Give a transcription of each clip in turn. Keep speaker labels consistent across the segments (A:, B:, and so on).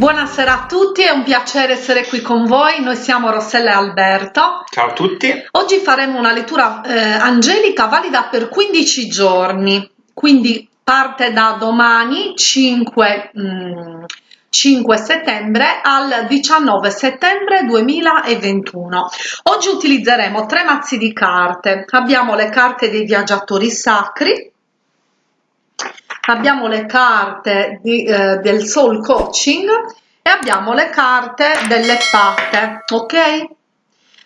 A: Buonasera a tutti, è un piacere essere qui con voi. Noi siamo Rossella e Alberto.
B: Ciao a tutti.
A: Oggi faremo una lettura eh, angelica valida per 15 giorni, quindi parte da domani 5, mm, 5 settembre al 19 settembre 2021. Oggi utilizzeremo tre mazzi di carte. Abbiamo le carte dei viaggiatori sacri, abbiamo le carte di, eh, del soul coaching e abbiamo le carte delle fate ok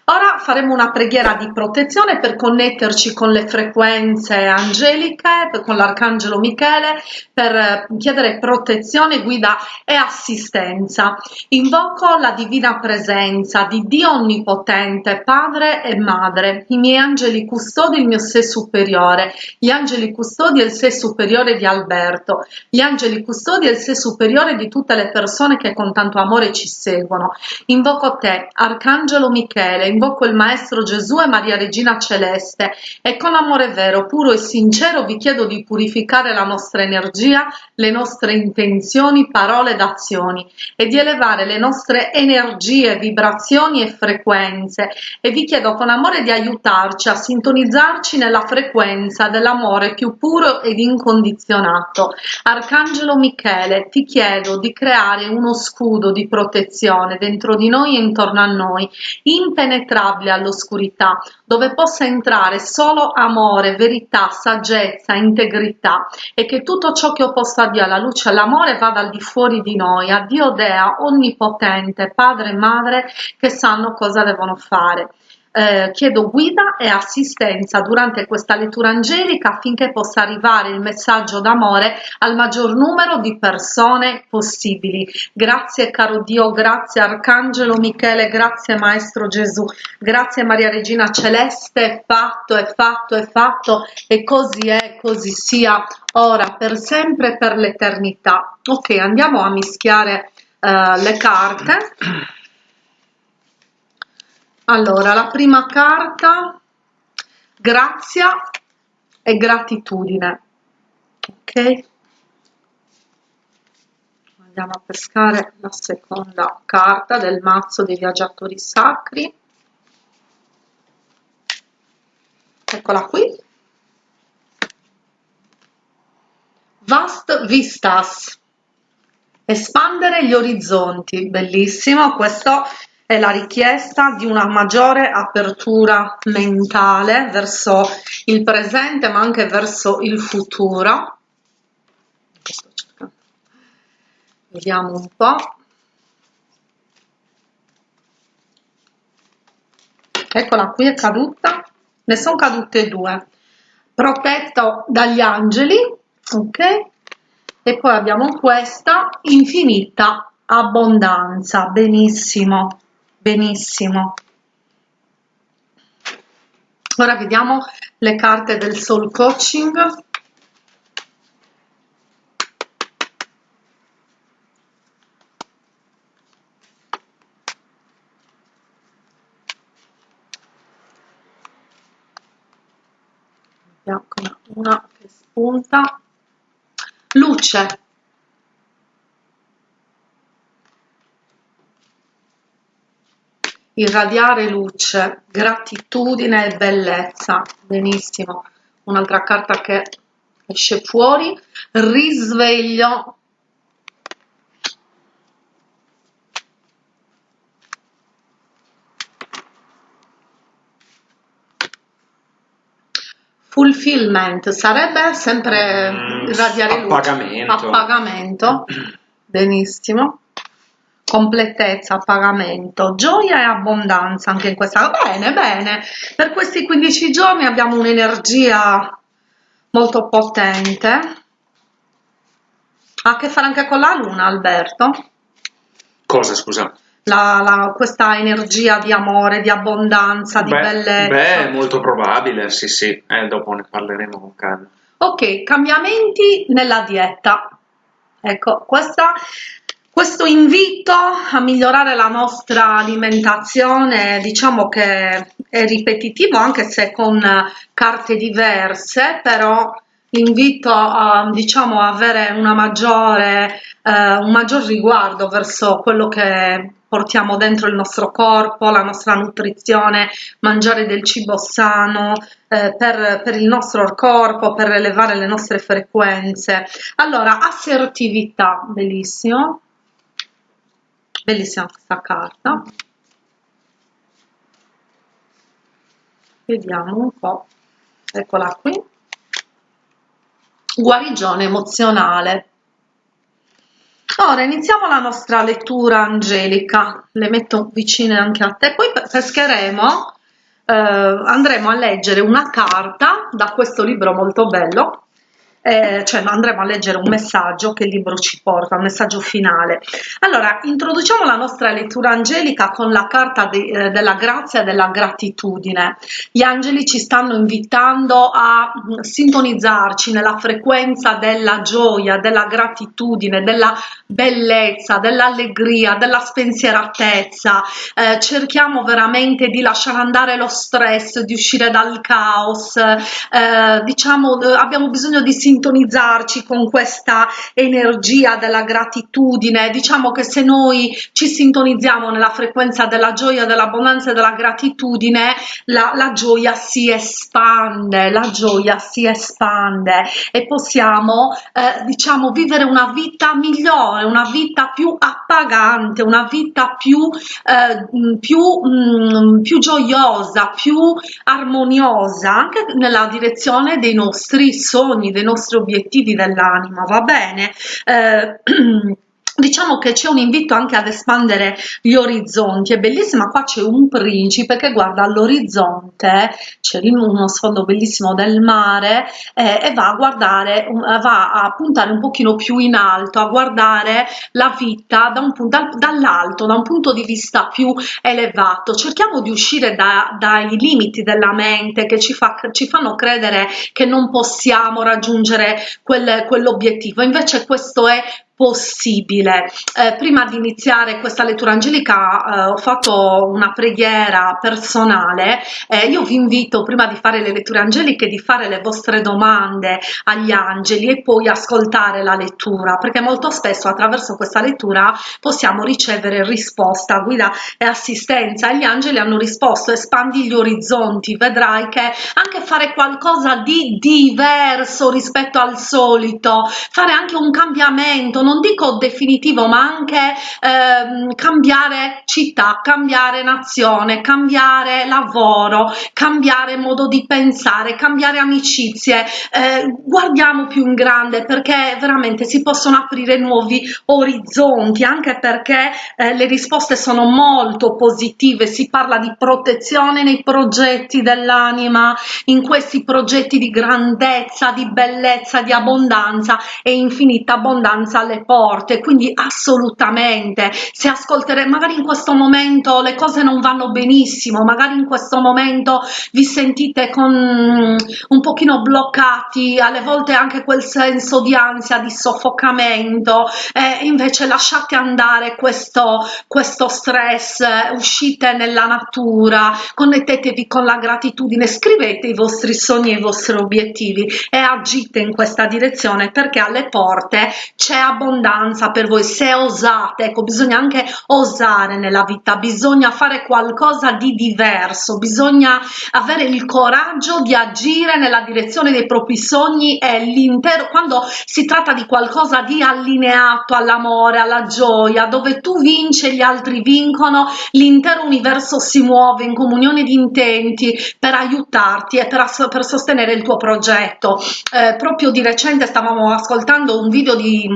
A: Ora faremo una preghiera di protezione per connetterci con le frequenze angeliche, con l'Arcangelo Michele, per eh, chiedere protezione, guida e assistenza. Invoco la divina presenza di Dio Onnipotente, Padre e Madre, i miei angeli custodi, il mio sé superiore, gli angeli custodi e il sé superiore di Alberto, gli angeli custodi e il sé superiore di tutte le persone che con tanto amore ci seguono. Invoco te, Arcangelo Michele, invoco il Maestro Gesù e Maria Regina Celeste e con amore vero, puro e sincero vi chiedo di purificare la nostra energia, le nostre intenzioni, parole ed azioni e di elevare le nostre energie, vibrazioni e frequenze e vi chiedo con amore di aiutarci a sintonizzarci nella frequenza dell'amore più puro ed incondizionato. Arcangelo Michele, ti chiedo di creare uno scudo di protezione dentro di noi e intorno a noi, impenetrabile impenetrabile all'oscurità, dove possa entrare solo amore, verità, saggezza, integrità e che tutto ciò che opposta a Dio, alla luce all'amore vada al di fuori di noi, a Dio Dea, onnipotente, Padre e Madre che sanno cosa devono fare eh, chiedo guida e assistenza durante questa lettura angelica affinché possa arrivare il messaggio d'amore al maggior numero di persone possibili. Grazie caro Dio, grazie Arcangelo Michele, grazie Maestro Gesù, grazie Maria Regina Celeste, è fatto, è fatto, è fatto e così è, così sia, ora, per sempre, per l'eternità. Ok, andiamo a mischiare uh, le carte allora la prima carta grazia e gratitudine. Ok? Andiamo a pescare la seconda carta del mazzo dei viaggiatori sacri. Eccola qui. Vast vistas. Espandere gli orizzonti. Bellissimo. Questo è la richiesta di una maggiore apertura mentale verso il presente ma anche verso il futuro. Vediamo un po' eccola qui è caduta. Ne sono cadute due. Protetto dagli angeli ok? E poi abbiamo questa infinita abbondanza. Benissimo benissimo. Ora vediamo le carte del soul coaching. Una che spunta. Luce irradiare luce, gratitudine e bellezza. Benissimo. Un'altra carta che esce fuori, risveglio. Fulfillment sarebbe sempre mm, irradiare luce.
B: Appagamento.
A: Appagamento. Benissimo completezza, pagamento, gioia e abbondanza anche in questa. Bene, bene, per questi 15 giorni abbiamo un'energia molto potente. Ha a che fare anche con la luna, Alberto?
B: Cosa, scusa?
A: La, la, questa energia di amore, di abbondanza, di
B: beh,
A: bellezza.
B: Beh, molto probabile, sì, sì, eh, dopo ne parleremo con calma.
A: Ok, cambiamenti nella dieta. Ecco, questa questo invito a migliorare la nostra alimentazione diciamo che è ripetitivo anche se con carte diverse, però invito a diciamo avere una maggiore eh, un maggior riguardo verso quello che portiamo dentro il nostro corpo, la nostra nutrizione, mangiare del cibo sano eh, per, per il nostro corpo, per elevare le nostre frequenze. Allora, assertività, bellissimo, bellissima questa carta. Vediamo un po', eccola qui. Guarigione emozionale. Ora iniziamo la nostra lettura angelica, le metto vicine anche a te, poi pescheremo, eh, andremo a leggere una carta da questo libro molto bello eh, cioè andremo a leggere un messaggio che il libro ci porta, un messaggio finale. Allora, introduciamo la nostra lettura angelica con la carta de, eh, della grazia e della gratitudine. Gli angeli ci stanno invitando a mm, sintonizzarci nella frequenza della gioia, della gratitudine, della bellezza, dell'allegria, della spensieratezza. Eh, cerchiamo veramente di lasciare andare lo stress, di uscire dal caos. Eh, diciamo, eh, abbiamo bisogno di sintonizzarci sintonizzarci con questa energia della gratitudine. Diciamo che se noi ci sintonizziamo nella frequenza della gioia, dell'abbondanza e della gratitudine, la, la gioia si espande, la gioia si espande e possiamo, eh, diciamo, vivere una vita migliore, una vita più appagante, una vita più, eh, più, mh, più gioiosa, più armoniosa, anche nella direzione dei nostri sogni, dei nostri nostri obiettivi dell'anima, va bene? Eh, Diciamo che c'è un invito anche ad espandere gli orizzonti, è bellissima, qua c'è un principe che guarda all'orizzonte, c'è uno sfondo bellissimo del mare eh, e va a guardare, va a puntare un pochino più in alto, a guardare la vita da dal, dall'alto, da un punto di vista più elevato. Cerchiamo di uscire da, dai limiti della mente che ci, fa, ci fanno credere che non possiamo raggiungere quel, quell'obiettivo, invece questo è possibile. Eh, prima di iniziare questa lettura angelica eh, ho fatto una preghiera personale, eh, io vi invito prima di fare le letture angeliche di fare le vostre domande agli angeli e poi ascoltare la lettura, perché molto spesso attraverso questa lettura possiamo ricevere risposta, guida e assistenza. Gli angeli hanno risposto, espandi gli orizzonti, vedrai che anche fare qualcosa di diverso rispetto al solito, fare anche un cambiamento, non dico definitivo ma anche ehm, cambiare città, cambiare nazione, cambiare lavoro, cambiare modo di pensare, cambiare amicizie, eh, guardiamo più in grande perché veramente si possono aprire nuovi orizzonti anche perché eh, le risposte sono molto positive, si parla di protezione nei progetti dell'anima, in questi progetti di grandezza, di bellezza, di abbondanza e infinita abbondanza alle alle porte, quindi assolutamente. Se ascolterete, magari in questo momento le cose non vanno benissimo, magari in questo momento vi sentite con un pochino bloccati, alle volte anche quel senso di ansia, di soffocamento, e invece lasciate andare questo, questo stress, uscite nella natura, connettetevi con la gratitudine, scrivete i vostri sogni e i vostri obiettivi e agite in questa direzione perché alle porte c'è abbondanza abbondanza per voi se osate. Ecco bisogna anche osare nella vita bisogna fare qualcosa di diverso bisogna avere il coraggio di agire nella direzione dei propri sogni e l'intero quando si tratta di qualcosa di allineato all'amore alla gioia dove tu vinci e gli altri vincono l'intero universo si muove in comunione di intenti per aiutarti e per, per sostenere il tuo progetto. Eh, proprio di recente stavamo ascoltando un video di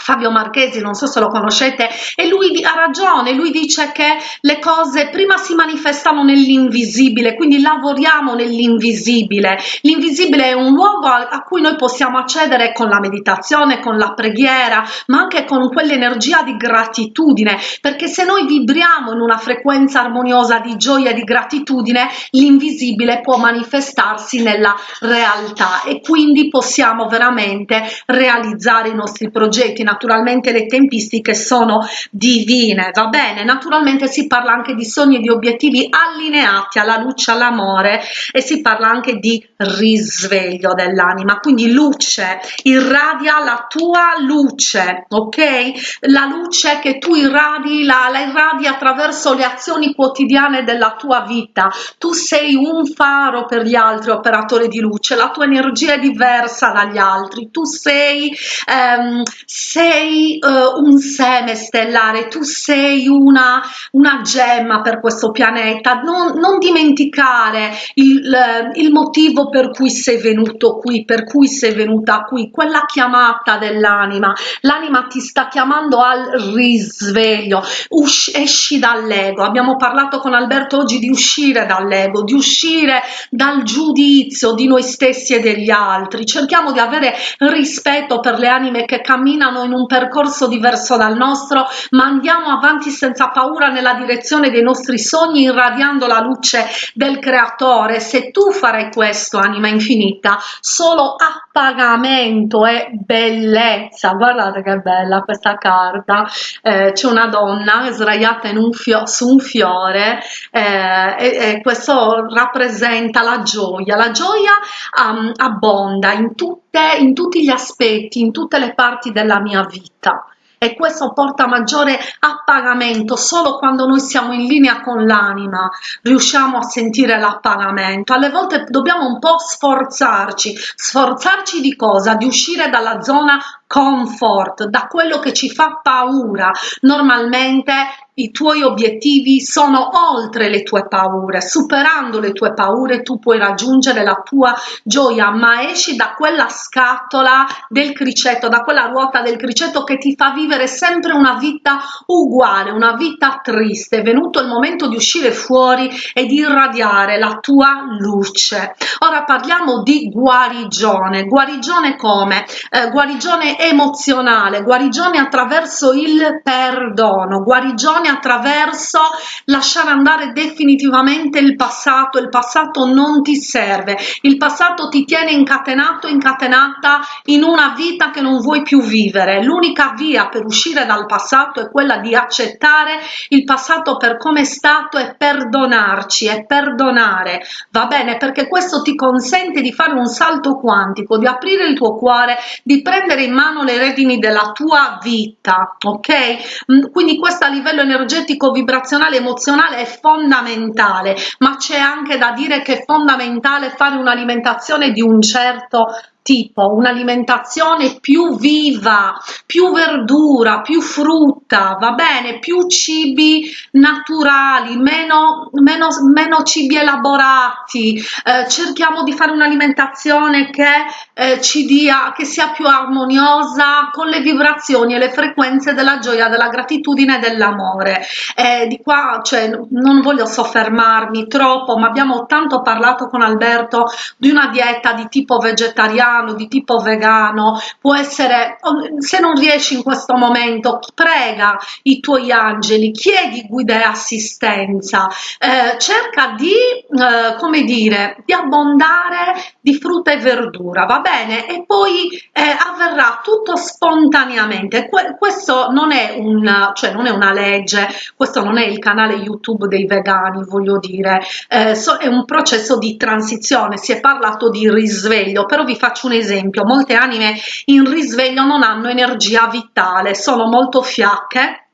A: Fabio Marchesi, non so se lo conoscete, e lui ha ragione, lui dice che le cose prima si manifestano nell'invisibile, quindi lavoriamo nell'invisibile. L'invisibile è un luogo a, a, cui noi possiamo accedere con la meditazione, con la preghiera, ma anche con quell'energia di gratitudine, perché se noi vibriamo in una frequenza armoniosa di gioia e di gratitudine, l'invisibile può manifestarsi nella realtà e quindi possiamo veramente realizzare i nostri progetti, naturalmente le tempistiche sono divine, va bene? Naturalmente si parla anche di sogni e di obiettivi allineati alla luce, all'amore e si parla anche di risveglio dell'anima, quindi luce, irradia la tua luce, ok? La luce che tu irradi, la, la irradi attraverso le azioni quotidiane della tua vita, tu sei un faro per gli altri operatore di luce, la tua energia è diversa dagli altri, tu sei, ehm, sei uh, un seme stellare, tu sei una, una gemma per questo pianeta, non, non dimenticare il, il motivo per cui sei venuto qui, per cui sei venuta qui, quella chiamata dell'anima, l'anima ti sta chiamando al risveglio, Usci, esci dall'ego, abbiamo parlato con Alberto oggi di uscire dall'ego, di uscire dal giudizio di noi stessi e degli altri, cerchiamo di avere rispetto per le anime che camminano in un percorso diverso dal nostro, ma andiamo avanti senza paura nella direzione dei nostri sogni, irradiando la luce del creatore. Se tu farai questo, anima infinita, solo a pagamento e bellezza. Guardate che bella questa carta. Eh, C'è una donna sdraiata in un su un fiore eh, e, e, questo rappresenta la gioia. La gioia um, abbonda in, tutte, in tutti gli aspetti, in tutte le parti della mia vita. E questo porta maggiore appagamento solo quando noi siamo in linea con l'anima riusciamo a sentire l'appagamento. Alle volte dobbiamo un po' sforzarci. Sforzarci di cosa? di uscire dalla zona comfort da quello che ci fa paura. Normalmente i tuoi obiettivi sono oltre le tue paure, superando le tue paure tu puoi raggiungere la tua gioia, ma esci da quella scatola del criceto, da quella ruota del criceto che ti fa vivere sempre una vita uguale, una vita triste. È venuto il momento di uscire fuori e di irradiare la tua luce. Ora parliamo di guarigione. Guarigione come? Eh, guarigione emozionale, guarigione attraverso il perdono, guarigione attraverso lasciare andare definitivamente il passato, il passato non ti serve, il passato ti tiene incatenato, incatenata in una vita che non vuoi più vivere. L'unica via per uscire dal passato è quella di accettare il passato per come è stato e perdonarci e perdonare, va bene? Perché questo ti consente di fare un salto quantico, di aprire il tuo cuore, di prendere in mano le redini della tua vita, ok? Mm, quindi questo a livello energetico vibrazionale emozionale è fondamentale ma c'è anche da dire che è fondamentale fare un'alimentazione di un certo tipo un'alimentazione più viva, più verdura, più frutta, va bene, più cibi naturali, meno, meno, meno cibi elaborati, eh, cerchiamo di fare un'alimentazione che eh, ci dia, che sia più armoniosa con le vibrazioni e le frequenze della gioia, della gratitudine e dell'amore. Eh, di qua, cioè, non voglio soffermarmi troppo, ma abbiamo tanto parlato con Alberto di una dieta di tipo vegetariano, vegano, di tipo vegano, può essere, se non riesci in questo momento, prega i tuoi angeli, chiedi guida e assistenza, eh, cerca di, eh, come dire, di abbondare di frutta e verdura, va bene? E poi eh, avverrà tutto spontaneamente. Que questo non è, un, cioè non è una legge, questo non è il canale YouTube dei vegani, voglio dire, eh, so, è un processo di transizione, si è parlato di risveglio, però vi faccio faccio un esempio molte anime in risveglio non hanno energia vitale sono molto fiacche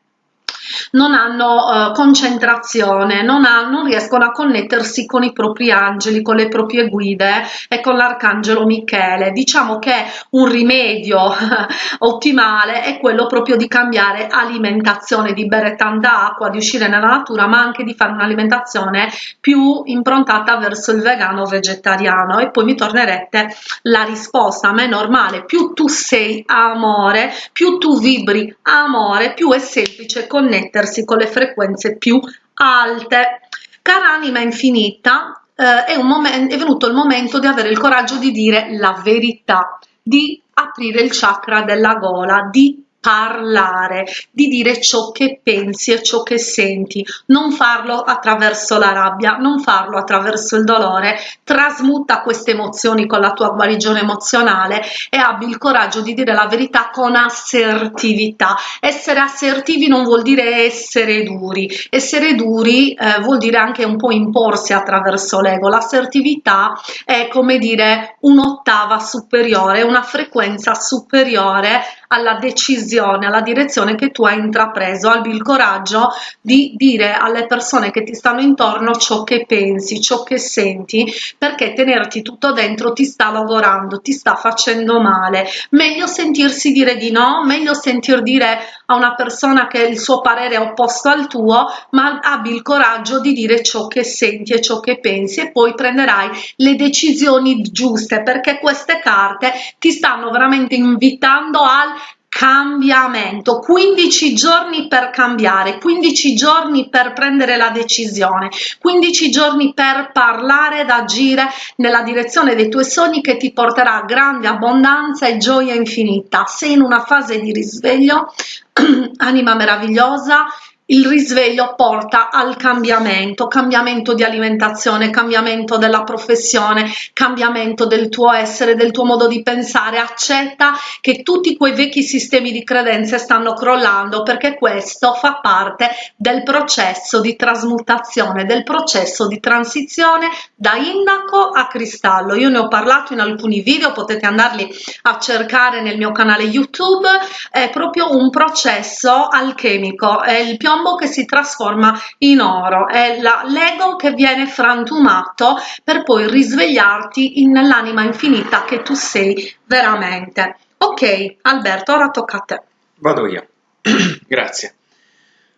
A: non hanno uh, concentrazione, non, ha, non, riescono a connettersi con i propri angeli, con le proprie guide e con l'arcangelo Michele. Diciamo che un rimedio ottimale è quello proprio di cambiare alimentazione, di bere tanta acqua, di uscire nella natura, ma anche di fare un'alimentazione più improntata verso il vegano vegetariano e poi mi tornerete la risposta a me è normale più tu sei amore più tu vibri amore più è semplice connettere connettersi con le frequenze più alte. Cara anima infinita, eh, è, è venuto il momento di avere il coraggio di dire la verità, di aprire il chakra della gola, di parlare, di dire ciò che pensi e ciò che senti, non farlo attraverso la rabbia, non farlo attraverso il dolore, trasmuta queste emozioni con la tua guarigione emozionale e abbi il coraggio di dire la verità con assertività. Essere assertivi non vuol dire essere duri, essere duri eh, vuol dire anche un po' imporsi attraverso l'ego, l'assertività è come dire un'ottava superiore, una frequenza superiore alla decisione, alla direzione che tu hai intrapreso, abbi il coraggio di dire alle persone che ti stanno intorno ciò che pensi, ciò che senti, perché tenerti tutto dentro ti sta lavorando, ti sta facendo male. Meglio sentirsi dire di no, meglio sentir dire a una persona che il suo parere è opposto al tuo, ma abbi il coraggio di dire ciò che senti e ciò che pensi e poi prenderai le decisioni giuste perché queste carte ti stanno veramente invitando al cambiamento 15 giorni per cambiare 15 giorni per prendere la decisione 15 giorni per parlare ed agire nella direzione dei tuoi sogni che ti porterà grande abbondanza e gioia infinita. Sei in una fase di risveglio anima meravigliosa il risveglio porta al cambiamento, cambiamento di alimentazione, cambiamento della professione, cambiamento del tuo essere, del tuo modo di pensare, accetta che tutti quei vecchi sistemi di credenze stanno crollando perché questo fa parte del processo di trasmutazione, del processo di transizione da indaco a cristallo. Io ne ho parlato in alcuni video, potete andarli a cercare nel mio canale YouTube, è proprio un processo alchemico, è il più piombo che si trasforma in oro, è l'ego che viene frantumato per poi risvegliarti nell'anima infinita che tu sei veramente. Ok, Alberto, ora tocca a te.
B: Vado io. Grazie.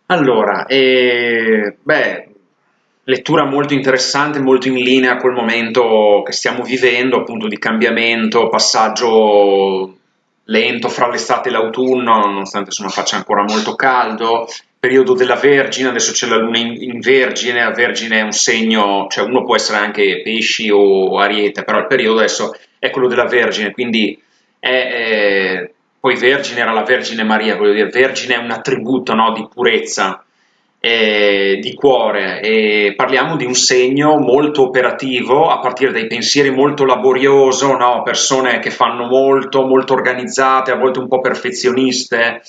B: Allora, eh, beh, lettura molto interessante, molto in linea col momento che stiamo vivendo, appunto di cambiamento, passaggio lento fra l'estate e l'autunno, nonostante insomma faccia ancora molto caldo, periodo della Vergine, adesso c'è la luna in, in, Vergine, la Vergine è un segno, cioè uno può essere anche pesci o ariete, però il periodo adesso è quello della Vergine, quindi è, è, poi Vergine era la Vergine Maria, voglio dire, Vergine è un attributo no, di purezza, eh, di cuore e parliamo di un segno molto operativo a partire dai pensieri molto laborioso, no? persone che fanno molto, molto organizzate, a volte un po' perfezioniste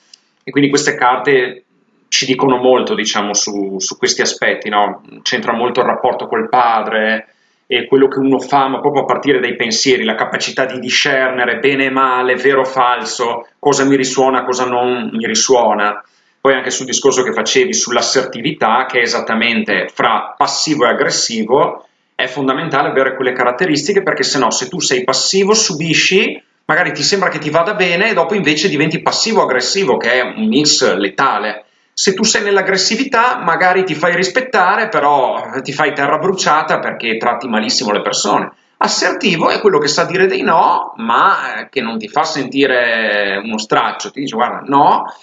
B: e quindi queste carte ci dicono molto, diciamo, su, su questi aspetti, no? C'entra molto il rapporto col padre e quello che uno fa, ma proprio a partire dai pensieri, la capacità di discernere bene e male, vero o falso, cosa mi risuona, cosa non mi risuona. Poi anche sul discorso che facevi sull'assertività, che è esattamente fra passivo e aggressivo, è fondamentale avere quelle caratteristiche perché se no, se tu sei passivo, subisci, magari ti sembra che ti vada bene e dopo invece diventi passivo-aggressivo, che è un mix letale se tu sei nell'aggressività, magari ti fai rispettare, però ti fai terra bruciata perché tratti malissimo le persone. Assertivo è quello che sa dire dei no, ma che non ti fa sentire uno straccio, ti dice guarda no,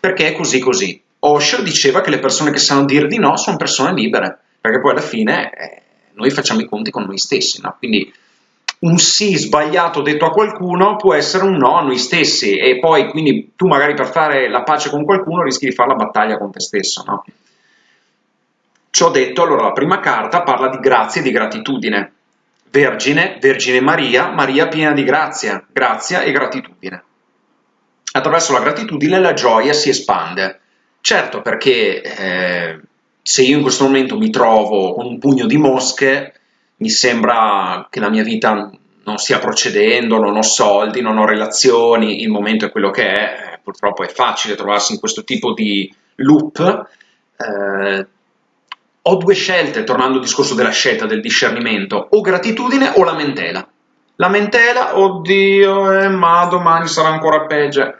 B: perché è così così. Osho diceva che le persone che sanno dire di no sono persone libere, perché poi alla fine eh, noi facciamo i conti con noi stessi, no? Quindi un sì sbagliato detto a qualcuno può essere un no a noi stessi e poi quindi tu magari per fare la pace con qualcuno rischi di fare la battaglia con te stesso. No? Ciò detto, allora la prima carta parla di grazia e di gratitudine. Vergine, Vergine Maria, Maria piena di grazia, grazia e gratitudine. Attraverso la gratitudine la gioia si espande. Certo perché eh, se io in questo momento mi trovo con un pugno di mosche, mi sembra che la mia vita non stia procedendo, non ho soldi, non ho relazioni, il momento è quello che è, purtroppo è facile trovarsi in questo tipo di loop. Eh, ho due scelte, tornando al discorso della scelta, del discernimento, o gratitudine o lamentela. Lamentela, oddio, eh, ma domani sarà ancora peggio.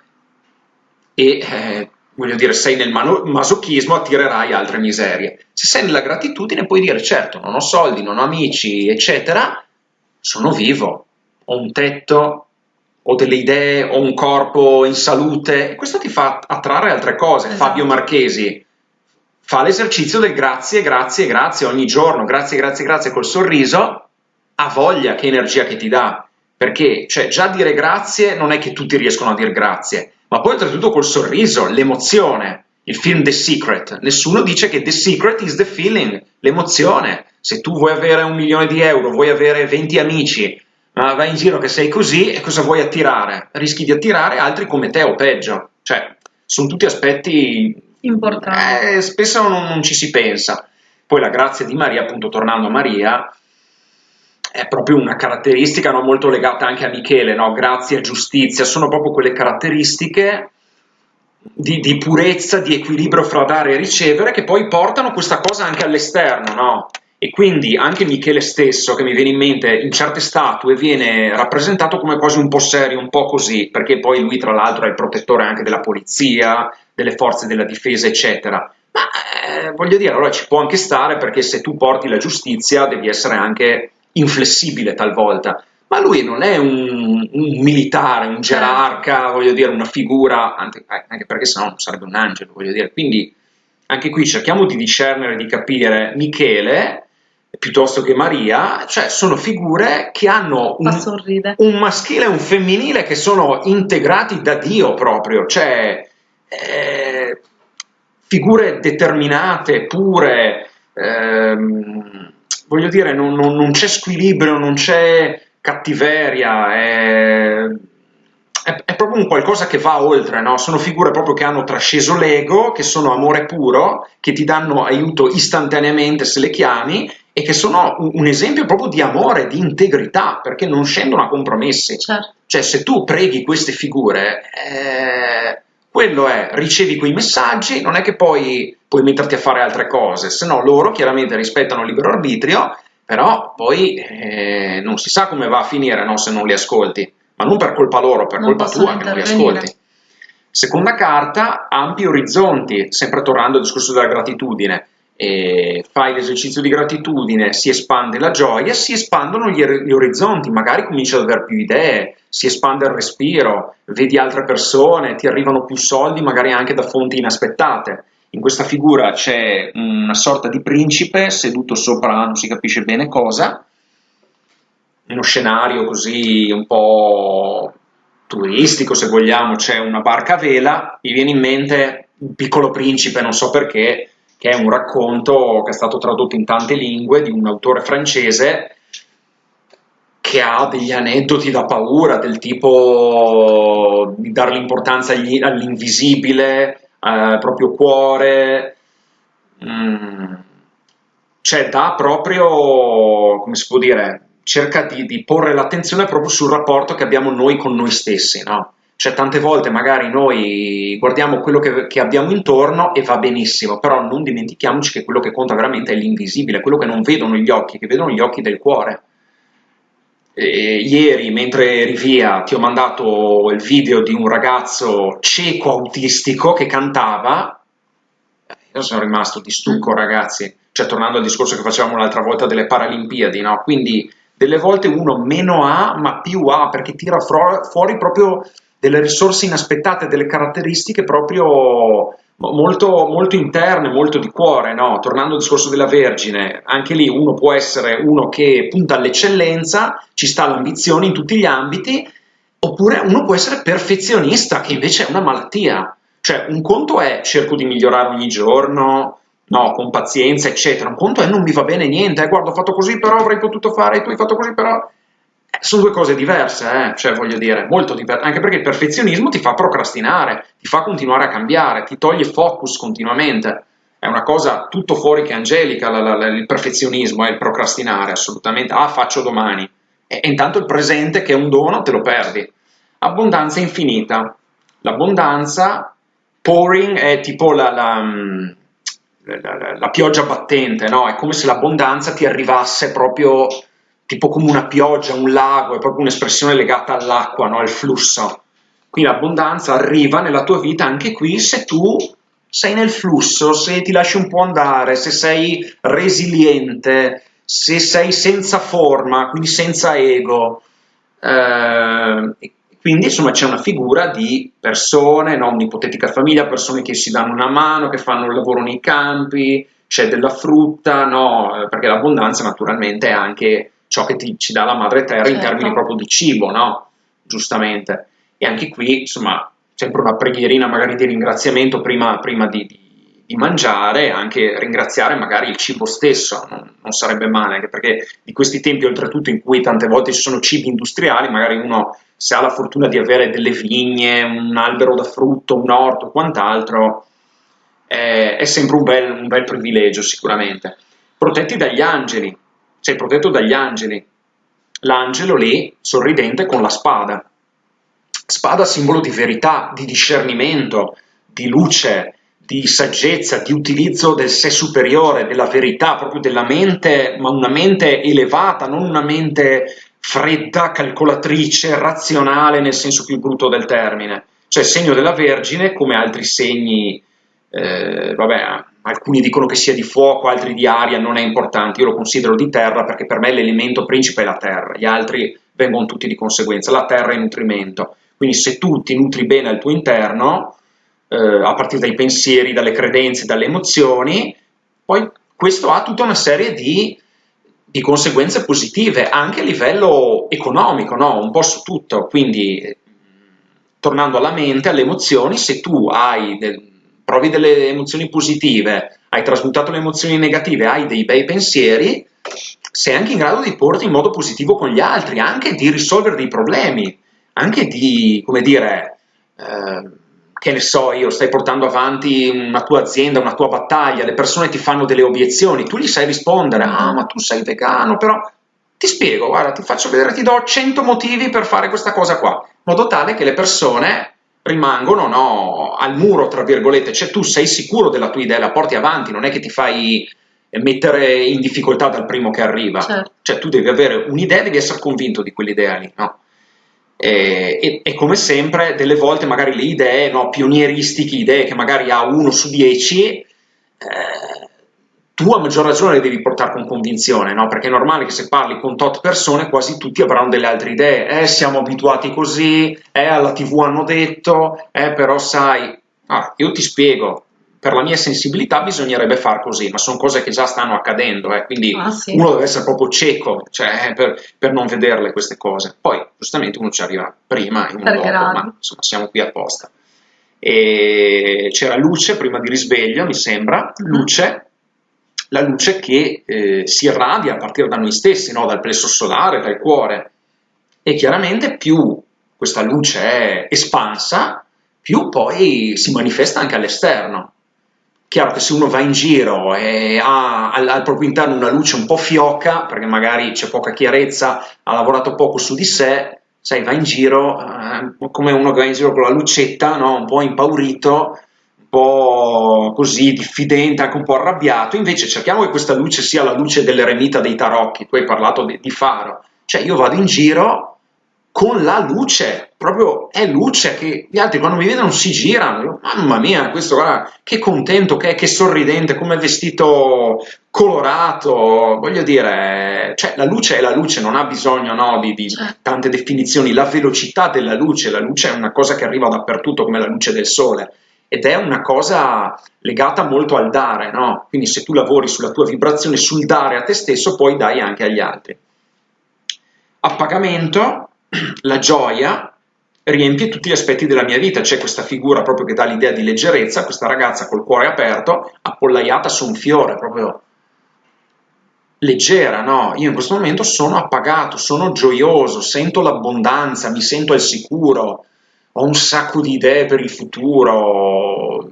B: E eh, voglio dire, sei nel masochismo, attirerai altre miserie. Se sei nella gratitudine puoi dire, certo, non ho soldi, non ho amici, eccetera, sono vivo, ho un tetto, ho delle idee, ho un corpo in salute, questo ti fa attrarre altre cose. Esatto. Fabio Marchesi fa l'esercizio del grazie, grazie, grazie ogni giorno, grazie, grazie, grazie col sorriso, ha voglia, che energia che ti dà, perché cioè, già dire grazie non è che tutti riescono a dire grazie, ma poi oltretutto col sorriso, l'emozione. Il film The Secret, nessuno dice che The Secret is the feeling, l'emozione. Se tu vuoi avere un milione di euro, vuoi avere 20 amici, ma vai in giro che sei così, e cosa vuoi attirare? Rischi di attirare altri come te o peggio. Cioè, sono tutti aspetti
A: importanti.
B: Eh, spesso non, non ci si pensa. Poi la grazia di Maria, appunto tornando a Maria, è proprio una caratteristica no, molto legata anche a Michele, no? grazia, giustizia, sono proprio quelle caratteristiche di, di, purezza, di equilibrio fra dare e ricevere che poi portano questa cosa anche all'esterno, no? E quindi anche Michele stesso, che mi viene in mente in certe statue, viene rappresentato come quasi un po' serio, un po' così, perché poi lui tra l'altro è il protettore anche della polizia, delle forze della difesa, eccetera. Ma eh, voglio dire, allora ci può anche stare perché se tu porti la giustizia devi essere anche inflessibile talvolta, ma lui non è un, un militare, un gerarca, voglio dire, una figura, anche, anche perché sennò non sarebbe un angelo, voglio dire, quindi anche qui cerchiamo di discernere, di capire Michele piuttosto che Maria, cioè sono figure che hanno un, un, maschile e un femminile che sono integrati da Dio proprio, cioè eh, figure determinate, pure, ehm, voglio dire, non, non, non c'è squilibrio, non c'è cattiveria, è, è, è, proprio un qualcosa che va oltre, no? sono figure proprio che hanno trasceso l'ego, che sono amore puro, che ti danno aiuto istantaneamente se le chiami e che sono un, un esempio proprio di amore, di integrità, perché non scendono a compromessi.
A: Certo.
B: Cioè se tu preghi queste figure... Eh, quello è, ricevi quei messaggi, non è che poi puoi metterti a fare altre cose, se no loro chiaramente rispettano il libero arbitrio, però poi eh, non si sa come va a finire no, se non li ascolti, ma non per colpa loro, per non colpa tua che non li ascolti. Seconda carta, ampi orizzonti, sempre tornando al discorso della gratitudine, e fai l'esercizio di gratitudine, si espande la gioia, si espandono gli, gli orizzonti, magari cominci ad avere più idee, si espande il respiro, vedi altre persone, ti arrivano più soldi, magari anche da fonti inaspettate. In questa figura c'è una sorta di principe seduto sopra non si capisce bene cosa, uno scenario così un po' turistico se vogliamo, c'è una barca a vela, mi viene in mente un piccolo principe, non so perché, che è un racconto che è stato tradotto in tante lingue di un autore francese che ha degli aneddoti da paura, del tipo di dare l'importanza all'invisibile, eh, proprio cuore, mm. cioè dà proprio, come si può dire, cerca di, di, porre l'attenzione proprio sul rapporto che abbiamo noi con noi stessi, no? Cioè tante volte magari noi guardiamo quello che, che, abbiamo intorno e va benissimo, però non dimentichiamoci che quello che conta veramente è l'invisibile, quello che non vedono gli occhi, che vedono gli occhi del cuore. Eh, ieri, mentre eri via, ti ho mandato il video di un ragazzo cieco autistico che cantava. Io sono rimasto di stucco, ragazzi. Cioè, tornando al discorso che facevamo l'altra volta delle Paralimpiadi, no? Quindi, delle volte uno meno ha, ma più ha, perché tira fuori proprio delle risorse inaspettate, delle caratteristiche proprio molto, molto interne, molto di cuore, no? tornando al discorso della Vergine, anche lì uno può essere uno che punta all'eccellenza, ci sta l'ambizione in tutti gli ambiti, oppure uno può essere perfezionista, che invece è una malattia. Cioè, un conto è cerco di migliorare ogni giorno, no, con pazienza, eccetera. Un conto è non mi va bene niente, eh, guarda, ho fatto così, però avrei potuto fare, tu hai fatto così, però sono due cose diverse, eh? cioè voglio dire, molto diverse, anche perché il perfezionismo ti fa procrastinare, ti fa continuare a cambiare, ti toglie focus continuamente, è una cosa tutto fuori che angelica la, la, la, il perfezionismo e il procrastinare, assolutamente, ah faccio domani, e, e intanto il presente che è un dono te lo perdi. Abbondanza infinita, l'abbondanza, pouring è tipo la, mm, pioggia battente, no? è come se l'abbondanza ti arrivasse proprio tipo come una pioggia, un lago, è proprio un'espressione legata all'acqua, no? al flusso. Qui l'abbondanza arriva nella tua vita anche qui se tu sei nel flusso, se ti lasci un po' andare, se sei resiliente, se sei senza forma, quindi senza ego. Eh, quindi insomma c'è una figura di persone, no? un'ipotetica famiglia, persone che si danno una mano, che fanno il lavoro nei campi, c'è della frutta, no? perché l'abbondanza naturalmente è anche ciò che ti, ci dà la madre terra certo. in termini proprio di cibo, no? Giustamente. E anche qui, insomma, sempre una preghierina magari di ringraziamento prima, prima di, di, di, mangiare, anche ringraziare magari il cibo stesso, non, non, sarebbe male, anche perché di questi tempi oltretutto in cui tante volte ci sono cibi industriali, magari uno se ha la fortuna di avere delle vigne, un albero da frutto, un orto, quant'altro, è, è sempre un bel, un bel privilegio sicuramente. Protetti dagli angeli, sei protetto dagli angeli, l'angelo lì sorridente con la spada, Spada simbolo di verità, di discernimento, di luce, di saggezza, di utilizzo del sé superiore, della verità, proprio della mente, ma una mente elevata, non una mente fredda, calcolatrice, razionale nel senso più brutto del termine. Cioè segno della Vergine come altri segni, eh, vabbè, alcuni dicono che sia di fuoco, altri di aria, non è importante, io lo considero di terra perché per me l'elemento principe è la terra, gli altri vengono tutti di conseguenza, la terra è nutrimento. Quindi se tu ti nutri bene al tuo interno, eh, a partire dai pensieri, dalle credenze, dalle emozioni, poi questo ha tutta una serie di, di conseguenze positive, anche a livello economico, no? un po' su tutto. Quindi, tornando alla mente, alle emozioni, se tu hai del, provi delle emozioni positive, hai trasmutato le emozioni negative, hai dei bei pensieri, sei anche in grado di porti in modo positivo con gli altri, anche di risolvere dei problemi anche di, come dire, eh, che ne so io, stai portando avanti una tua azienda, una tua battaglia, le persone ti fanno delle obiezioni, tu gli sai rispondere, ah ma tu sei vegano, però ti spiego, guarda, ti faccio vedere, ti do 100 motivi per fare questa cosa qua, in modo tale che le persone rimangono no, al muro, tra virgolette, cioè tu sei sicuro della tua idea, la porti avanti, non è che ti fai mettere in difficoltà dal primo che arriva, certo. cioè tu devi avere un'idea, devi essere convinto di quell'idea lì, no? E, e, e, come sempre, delle volte magari le idee no, pionieristiche, idee che magari ha uno su dieci, eh, tu a maggior ragione le devi portare con convinzione, no? perché è normale che se parli con tot persone quasi tutti avranno delle altre idee, eh, siamo abituati così, eh, alla tv hanno detto, eh, però sai, ah, io ti spiego, per la mia sensibilità bisognerebbe far così, ma sono cose che già stanno accadendo, eh, quindi ah, sì. uno deve essere proprio cieco cioè, per, per, non vederle queste cose. Poi, giustamente, uno ci arriva prima e uno dopo, ma insomma siamo qui apposta. E c'era luce prima di risveglio, mi sembra, mm. luce, la luce che eh, si irradia a partire da noi stessi, no? dal plesso solare, dal cuore. E chiaramente più questa luce è espansa, più poi si manifesta anche all'esterno. Chiaro che se uno va in giro e ha al, al, proprio interno una luce un po' fioca, perché magari c'è poca chiarezza, ha lavorato poco su di sé, sai, va in giro eh, come uno che va in giro con la lucetta, no? un po' impaurito, po' così diffidente, anche un po' arrabbiato. Invece cerchiamo che questa luce sia la luce dell'eremita dei tarocchi, tu hai parlato di, di faro. Cioè io vado in giro con la luce, proprio è luce che gli altri quando mi vedono si girano, mamma mia, questo guarda, che contento che è, che sorridente, come vestito colorato, voglio dire, cioè la luce è la luce, non ha bisogno no, di, di certo. tante definizioni, la velocità della luce, la luce è una cosa che arriva dappertutto come la luce del sole ed è una cosa legata molto al dare, no? quindi se tu lavori sulla tua vibrazione, sul dare a te stesso, poi dai anche agli altri. A pagamento, la gioia riempie tutti gli aspetti della mia vita, c'è questa figura proprio che dà l'idea di leggerezza, questa ragazza col cuore aperto, appollaiata su un fiore, proprio leggera, no? Io in questo momento sono appagato, sono gioioso, sento l'abbondanza, mi sento al sicuro, ho un sacco di idee per il futuro,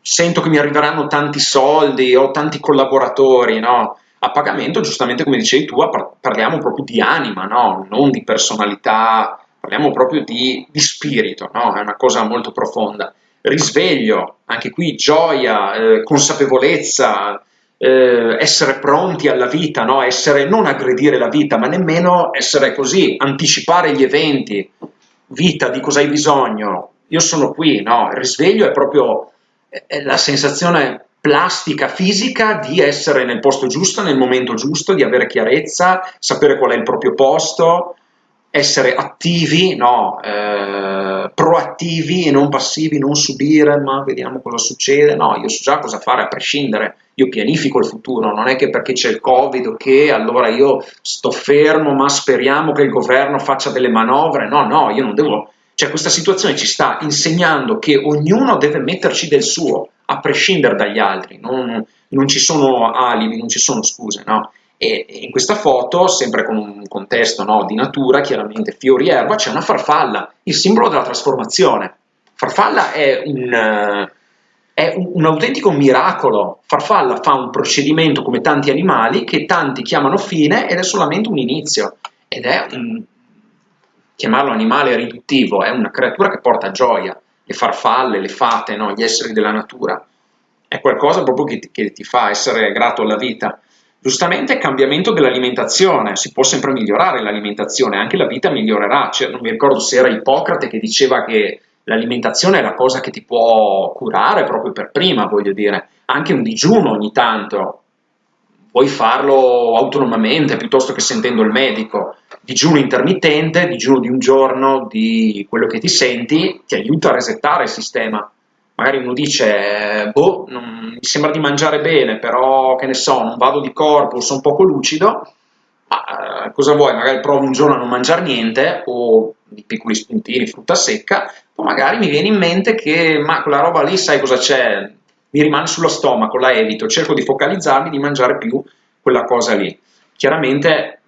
B: sento che mi arriveranno tanti soldi, ho tanti collaboratori, no? a pagamento, giustamente come dicevi tu, parliamo proprio di anima, no? non di personalità, parliamo proprio di, di spirito, no? è una cosa molto profonda. Risveglio, anche qui gioia, eh, consapevolezza, eh, essere pronti alla vita, no? essere non aggredire la vita, ma nemmeno essere così, anticipare gli eventi. Vita, di cosa hai bisogno? Io sono qui, no? Il risveglio è proprio è la sensazione plastica fisica di essere nel posto giusto, nel momento giusto, di avere chiarezza, sapere qual è il proprio posto, essere attivi, no, eh, proattivi e non passivi, non subire, ma vediamo cosa succede. No, io so già cosa fare a prescindere, io pianifico il futuro, non è che perché c'è il Covid o che allora io sto fermo, ma speriamo che il governo faccia delle manovre. No, no, io non devo Cioè questa situazione ci sta insegnando che ognuno deve metterci del suo, a prescindere dagli altri, non, non ci sono alibi, non ci sono scuse, no? E in questa foto, sempre con un contesto no, di natura, chiaramente fiori e erba, c'è una farfalla, il simbolo della trasformazione. Farfalla è un, è un, autentico miracolo. Farfalla fa un procedimento come tanti animali che tanti chiamano fine ed è solamente un inizio. Ed è un, chiamarlo animale riduttivo, è una creatura che porta gioia, le farfalle, le fate, no? gli esseri della natura. È qualcosa proprio che ti, che ti fa essere grato alla vita. Giustamente cambiamento dell'alimentazione, si può sempre migliorare l'alimentazione, anche la vita migliorerà. Cioè, non mi ricordo se era Ippocrate che diceva che l'alimentazione è la cosa che ti può curare proprio per prima, voglio dire. Anche un digiuno ogni tanto, puoi farlo autonomamente piuttosto che sentendo il medico. Digiuno intermittente, digiuno di un giorno, di quello che ti senti, ti aiuta a resettare il sistema. Magari uno dice, boh, non, mi sembra di mangiare bene, però che ne so, non vado di corpo, sono poco lucido, ma eh, cosa vuoi? Magari provo un giorno a non mangiare niente, o di piccoli spuntini, frutta secca, o magari mi viene in mente che, ma quella roba lì, sai cosa c'è? mi rimane sullo stomaco, la evito, cerco di focalizzarmi, di mangiare più quella cosa lì. Chiaramente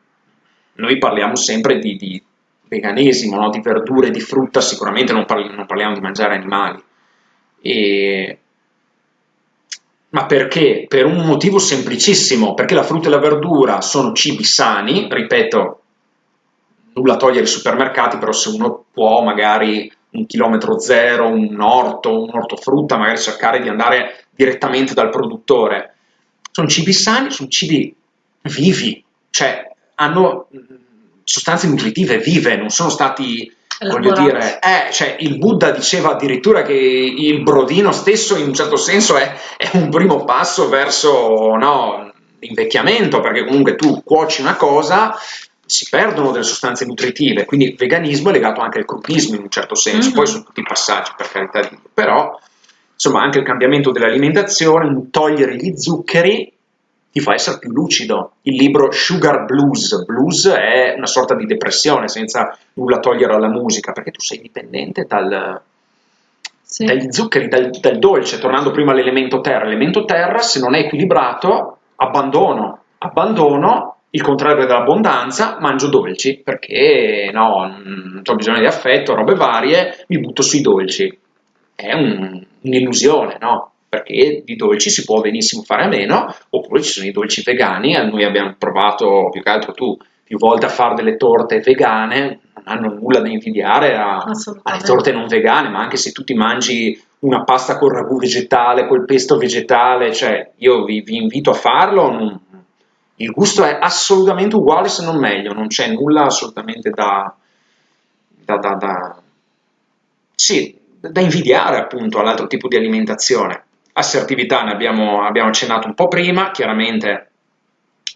B: noi parliamo sempre di, di veganesimo, no? di verdure, di frutta, sicuramente non, parli, non parliamo di mangiare animali. E... Ma perché? Per un motivo semplicissimo, perché la frutta e la verdura sono cibi sani, ripeto, nulla togliere ai supermercati, però se uno può magari un chilometro zero, un orto, un ortofrutta, magari cercare di andare direttamente dal produttore. Sono cibi sani, sono cibi vivi, cioè hanno sostanze nutritive vive, non sono stati, voglio dire, eh, cioè il Buddha diceva addirittura che il brodino stesso in un certo senso è, è un primo passo verso no, l'invecchiamento, perché comunque tu cuoci una cosa, si perdono delle sostanze nutritive, quindi il veganismo è legato anche al crudismo in un certo senso, mm-hmm. poi sono tutti passaggi per carità di Dio, però insomma anche il cambiamento dell'alimentazione, togliere gli zuccheri ti fa essere più lucido. Il libro Sugar Blues, blues è una sorta di depressione senza nulla togliere alla musica, perché tu sei dipendente dal, sì. dagli zuccheri, dal, dal dolce, tornando prima all'elemento terra, l'elemento terra se non è equilibrato abbandono, abbandono il contrario dell'abbondanza, mangio dolci perché no, non ho bisogno di affetto, robe varie, mi butto sui dolci. È un, un'illusione, no? Perché di dolci si può benissimo fare a meno, oppure ci sono i dolci vegani, noi abbiamo provato più che altro tu più volte a fare delle torte vegane, non hanno nulla da invidiare a, alle torte non vegane, ma anche se tu ti mangi una pasta con ragù vegetale, col pesto vegetale, cioè io vi, vi invito a farlo, non, il gusto è assolutamente uguale se non meglio, non c'è nulla assolutamente da, da, da, da, sì, da invidiare appunto all'altro tipo di alimentazione. Assertività ne abbiamo, abbiamo accennato un po' prima, chiaramente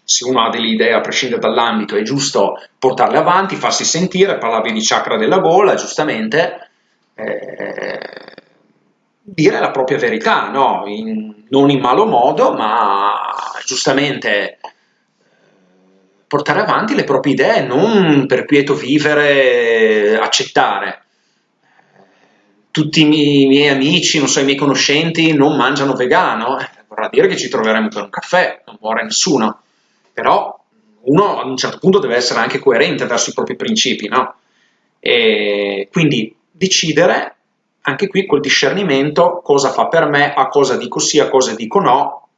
B: se uno ha delle idee a prescindere dall'ambito è giusto portarle avanti, farsi sentire, parlavi di chakra della gola, giustamente, eh, dire la propria verità, no? in, non in malo modo, ma giustamente portare avanti le proprie idee, non per quieto vivere accettare. Tutti i miei, i miei amici, non so, i miei conoscenti non mangiano vegano, eh, vorrà dire che ci troveremo per un caffè, non muore nessuno, però uno a un certo punto deve essere anche coerente verso i propri principi, no? E quindi decidere anche qui col discernimento cosa fa per me, a cosa dico sì, a cosa dico no,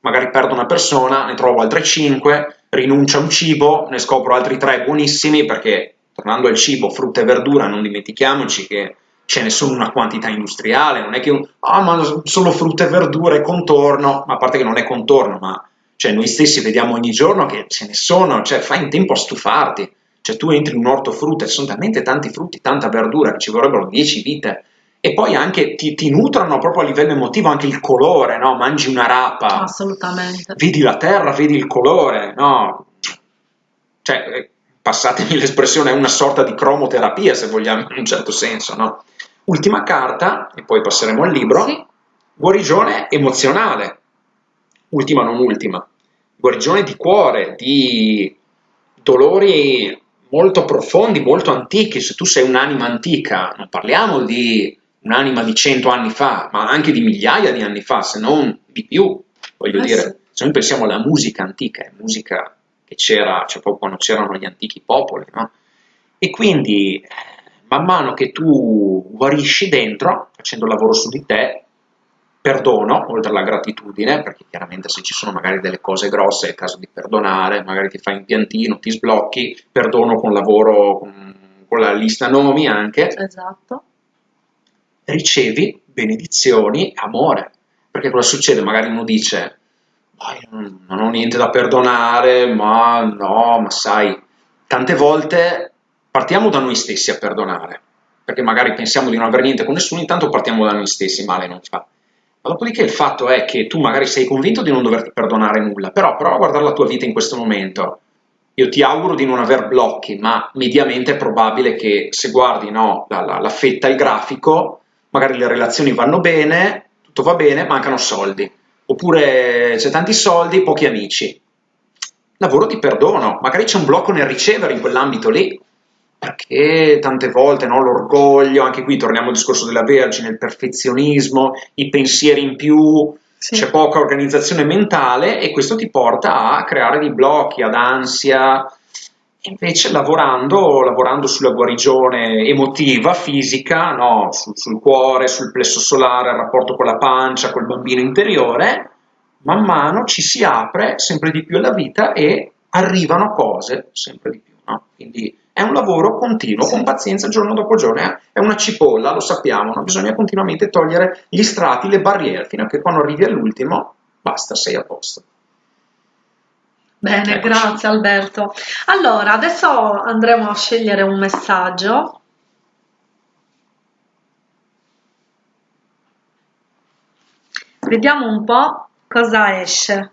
B: magari perdo una persona, ne trovo altre 5, rinuncia a un cibo, ne scopro altri tre buonissimi perché tornando al cibo, frutta e verdura, non dimentichiamoci che ce ne sono una quantità industriale, non è che un, ah ma solo frutta e verdura e contorno, ma a parte che non è contorno, ma cioè, noi stessi vediamo ogni giorno che ce ne sono, cioè fai in tempo a stufarti, cioè tu entri in un orto frutta, ci sono talmente tanti frutti, tanta verdura che ci vorrebbero 10 vite e poi anche ti, ti, nutrono proprio a livello emotivo anche il colore, no? Mangi una rapa,
A: assolutamente.
B: Vedi la terra, vedi il colore, no? Cioè, eh, passatemi l'espressione, è una sorta di cromoterapia, se vogliamo, in un certo senso, no? Ultima carta, e poi passeremo al libro, sì. guarigione emozionale. Ultima, non ultima. Guarigione di cuore, di dolori molto profondi, molto antichi. Se tu sei un'anima antica, non parliamo di un'anima di cento anni fa, ma anche di migliaia di anni fa, se non di più, voglio eh dire. Sì. Se noi pensiamo alla musica antica, è musica che c'era, cioè proprio quando c'erano gli antichi popoli, no? E quindi, man mano che tu guarisci dentro, facendo il lavoro su di te, perdono, oltre alla gratitudine, perché chiaramente se ci sono magari delle cose grosse è il caso di perdonare, magari ti fai un piantino, ti sblocchi, perdono con lavoro, con, con la lista nomi anche.
A: Esatto.
B: Ricevi benedizioni, amore. Perché cosa succede? Magari uno dice, non ho niente da perdonare, ma no, ma sai, tante volte partiamo da noi stessi a perdonare, perché magari pensiamo di non avere niente con nessuno, intanto partiamo da noi stessi, male non fa. Ma dopodiché il fatto è che tu magari sei convinto di non doverti perdonare nulla, però prova a guardare la tua vita in questo momento. Io ti auguro di non aver blocchi, ma mediamente è probabile che se guardi no, la, la, la fetta, il grafico, magari le relazioni vanno bene, tutto va bene, mancano soldi. Oppure c'è tanti soldi, pochi amici. Lavoro di perdono, magari c'è un blocco nel ricevere in quell'ambito lì perché tante volte no, l'orgoglio, anche qui torniamo al discorso della Vergine, il perfezionismo, i pensieri in più, sì. c'è poca organizzazione mentale e questo ti porta a creare dei blocchi, ad ansia. Invece lavorando, lavorando sulla guarigione emotiva, fisica, no, sul, sul cuore, sul plesso solare, il rapporto con la pancia, col bambino interiore, man mano ci si apre sempre di più alla vita e arrivano cose sempre di più. No? Quindi è un lavoro continuo, con pazienza, giorno dopo giorno. È una cipolla, lo sappiamo, no? bisogna continuamente togliere gli strati, le barriere, fino a che quando arrivi all'ultimo, basta, sei a posto.
A: Bene, Eccoci. grazie Alberto. Allora, adesso andremo a scegliere un messaggio. Vediamo un po' cosa esce.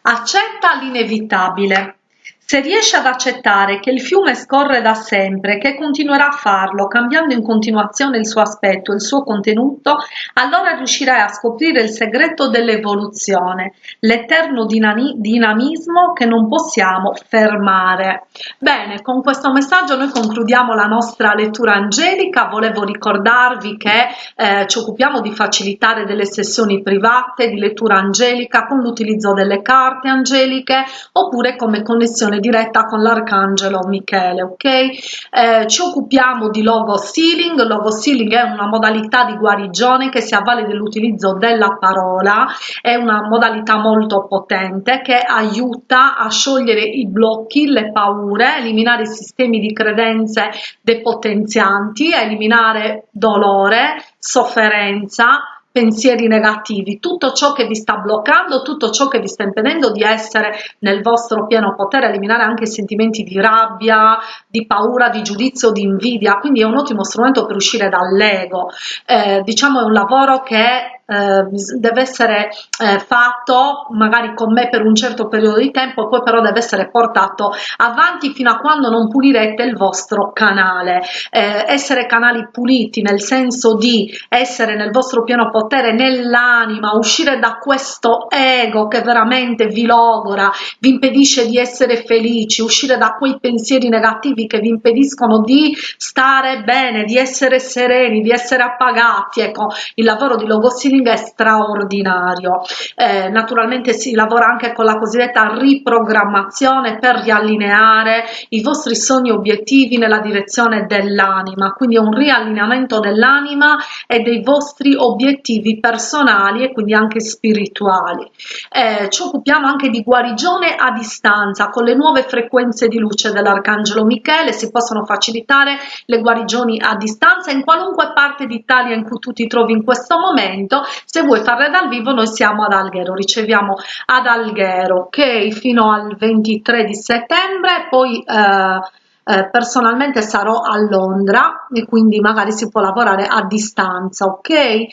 A: Accetta l'inevitabile. Se riesce ad accettare che il fiume scorre da sempre, che continuerà a farlo, cambiando in continuazione il suo aspetto, il suo contenuto, allora riuscirai a scoprire il segreto dell'evoluzione, l'eterno dinamismo che non possiamo fermare. Bene, con questo messaggio noi concludiamo la nostra lettura angelica. Volevo ricordarvi che eh, ci occupiamo di facilitare delle sessioni private di lettura angelica con l'utilizzo delle carte angeliche oppure come connessione connessione diretta con l'arcangelo Michele, ok? Eh, ci occupiamo di logo sealing, logo sealing è una modalità di guarigione che si avvale dell'utilizzo della parola, è una modalità molto potente che aiuta a sciogliere i blocchi, le paure, eliminare i sistemi di credenze depotenzianti, eliminare dolore, sofferenza, pensieri negativi, tutto ciò che vi sta bloccando, tutto ciò che vi sta impedendo di essere nel vostro pieno potere, eliminare anche i sentimenti di rabbia, di paura, di giudizio, di invidia, quindi è un ottimo strumento per uscire dall'ego. Eh, diciamo è un lavoro che eh, deve essere eh, fatto magari con me per un certo periodo di tempo poi però deve essere portato avanti fino a quando non pulirete il vostro canale. Eh, essere canali puliti nel senso di essere nel vostro pieno potere nell'anima uscire da questo ego che veramente vi logora vi impedisce di essere felici uscire da quei pensieri negativi che vi impediscono di stare bene di essere sereni di essere appagati. Ecco il lavoro di logosini coaching è straordinario. Eh, naturalmente si lavora anche con la cosiddetta riprogrammazione per riallineare i vostri sogni obiettivi nella direzione dell'anima, quindi è un riallineamento dell'anima e dei vostri obiettivi personali e quindi anche spirituali. Eh, ci occupiamo anche di guarigione a distanza con le nuove frequenze di luce dell'Arcangelo Michele, si possono facilitare le guarigioni a distanza in qualunque parte d'Italia in cui tu ti trovi in questo momento se vuoi farle dal vivo noi siamo ad Alghero riceviamo ad Alghero ok fino al 23 di settembre poi eh, eh, personalmente sarò a Londra e quindi magari si può lavorare a distanza ok? Eh,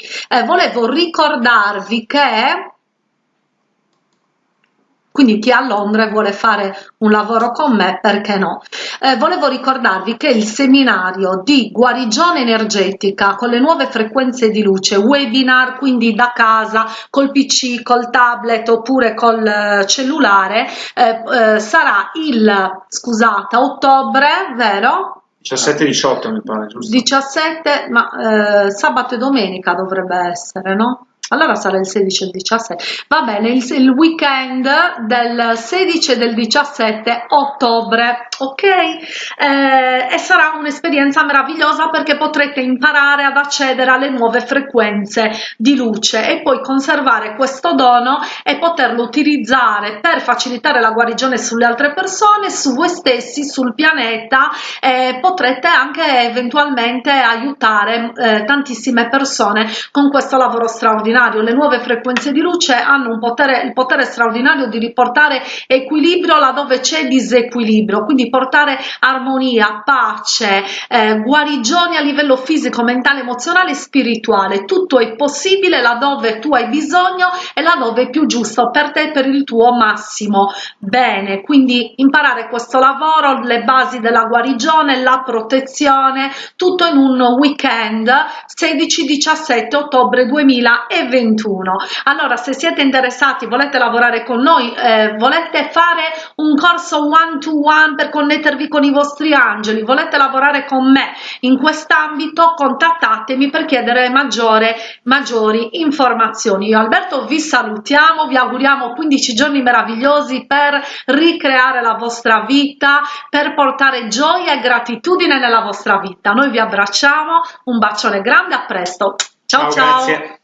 A: volevo ricordarvi che quindi chi è a Londra e vuole fare un lavoro con me perché no? Eh, volevo ricordarvi che il seminario di guarigione energetica con le nuove frequenze di luce webinar quindi da casa col pc col tablet oppure col eh, cellulare eh, eh, sarà il scusate ottobre vero?
B: 17-18 mi pare giusto?
A: 17 ma eh, sabato e domenica dovrebbe essere no allora sarà il 16 e il 17 va bene il, il weekend del 16 e del 17 ottobre ok? Eh, e sarà un'esperienza meravigliosa perché potrete imparare ad accedere alle nuove frequenze di luce e poi conservare questo dono e poterlo utilizzare per facilitare la guarigione sulle altre persone su voi stessi sul pianeta e potrete anche eventualmente aiutare eh, tantissime persone con questo lavoro straordinario straordinario, le nuove frequenze di luce hanno un potere, il potere straordinario di riportare equilibrio laddove c'è disequilibrio, quindi portare armonia, pace, eh, guarigioni a livello fisico, mentale, emozionale e spirituale. Tutto è possibile laddove tu hai bisogno e laddove è più giusto per te per il tuo massimo bene. Quindi imparare questo lavoro, le basi della guarigione, la protezione, tutto in un weekend 16-17 ottobre 2020 21 allora se siete interessati volete lavorare con noi eh, volete fare un corso one to one per connettervi con i vostri angeli volete lavorare con me in quest'ambito contattatemi per chiedere maggiore maggiori informazioni. Io Alberto vi salutiamo vi auguriamo 15 giorni meravigliosi per ricreare la vostra vita per portare gioia e gratitudine nella vostra vita. Noi vi abbracciamo un bacione grande a presto. Ciao ciao, ciao.